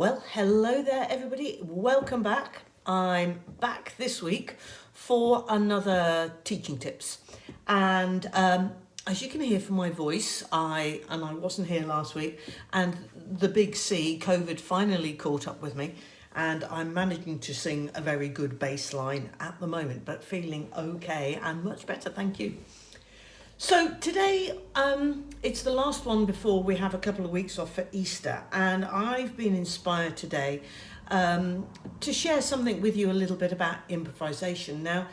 Well, hello there everybody. Welcome back. I'm back this week for another teaching tips. And um, as you can hear from my voice, I and I wasn't here last week and the big C, COVID, finally caught up with me and I'm managing to sing a very good bass line at the moment, but feeling okay and much better, thank you. So today, um, it's the last one before we have a couple of weeks off for Easter and I've been inspired today um, to share something with you a little bit about improvisation. Now,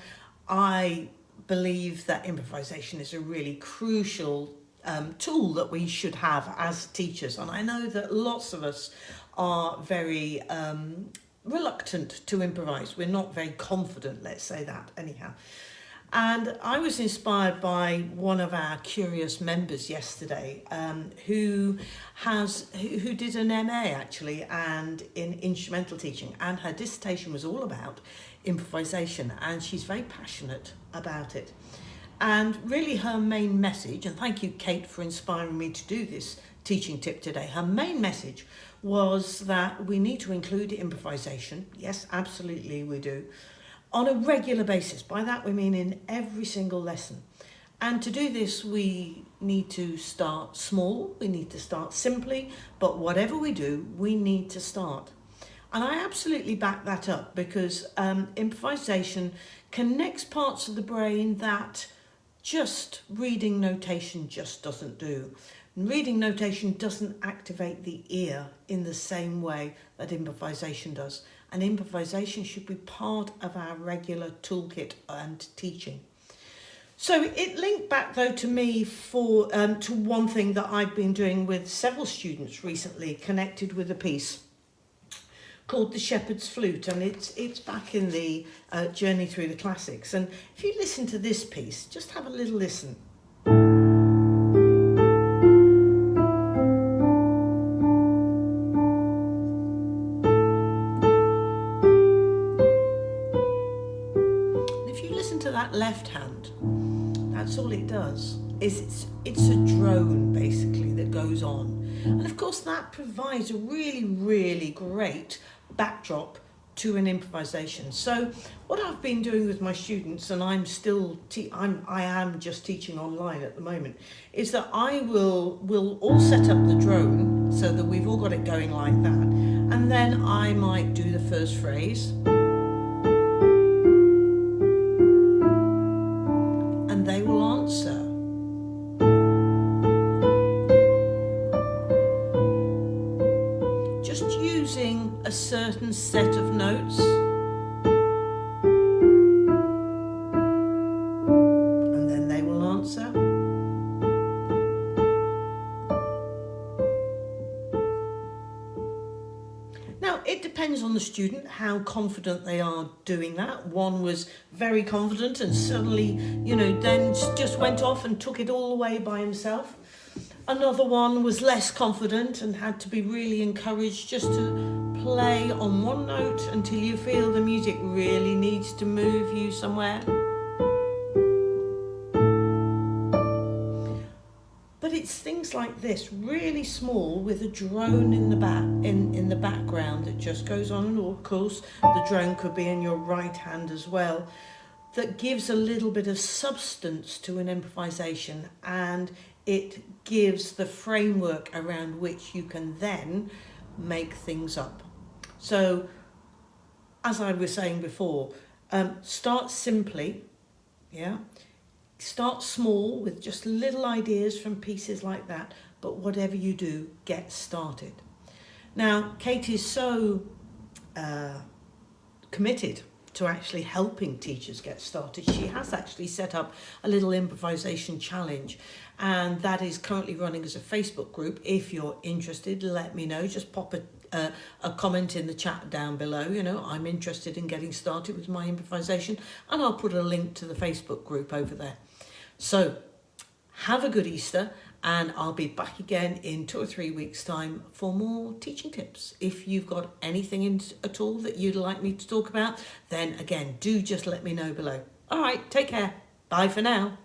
I believe that improvisation is a really crucial um, tool that we should have as teachers and I know that lots of us are very um, reluctant to improvise. We're not very confident, let's say that anyhow. And I was inspired by one of our curious members yesterday um, who has who, who did an MA actually and in instrumental teaching and her dissertation was all about improvisation and she's very passionate about it. And really her main message, and thank you Kate for inspiring me to do this teaching tip today, her main message was that we need to include improvisation. Yes, absolutely we do on a regular basis. By that we mean in every single lesson. And to do this, we need to start small, we need to start simply, but whatever we do, we need to start. And I absolutely back that up because um, improvisation connects parts of the brain that just reading notation just doesn't do. Reading notation doesn't activate the ear in the same way that improvisation does and improvisation should be part of our regular toolkit and teaching. So it linked back though to me for um, to one thing that I've been doing with several students recently connected with a piece called The Shepherd's Flute and it's it's back in the uh, journey through the classics and if you listen to this piece just have a little listen. That left hand, that's all it does. Is it's, it's a drone basically that goes on. And of course that provides a really, really great backdrop to an improvisation. So what I've been doing with my students, and I'm still, I'm, I am just teaching online at the moment, is that I will, will all set up the drone so that we've all got it going like that. And then I might do the first phrase. A certain set of notes and then they will answer. Now, it depends on the student how confident they are doing that. One was very confident and suddenly, you know, then just went off and took it all away by himself. Another one was less confident and had to be really encouraged just to play on one note until you feel the music really needs to move you somewhere. But it's things like this, really small with a drone in the back in, in the background that just goes on and of course the drone could be in your right hand as well that gives a little bit of substance to an improvisation and it gives the framework around which you can then make things up. So, as I was saying before, um, start simply, yeah? Start small with just little ideas from pieces like that, but whatever you do, get started. Now, Kate is so uh, committed to actually helping teachers get started. She has actually set up a little improvisation challenge and that is currently running as a Facebook group. If you're interested, let me know. Just pop a, uh, a comment in the chat down below. You know, I'm interested in getting started with my improvisation and I'll put a link to the Facebook group over there. So have a good Easter and I'll be back again in two or three weeks time for more teaching tips. If you've got anything in, at all that you'd like me to talk about, then again, do just let me know below. All right, take care. Bye for now.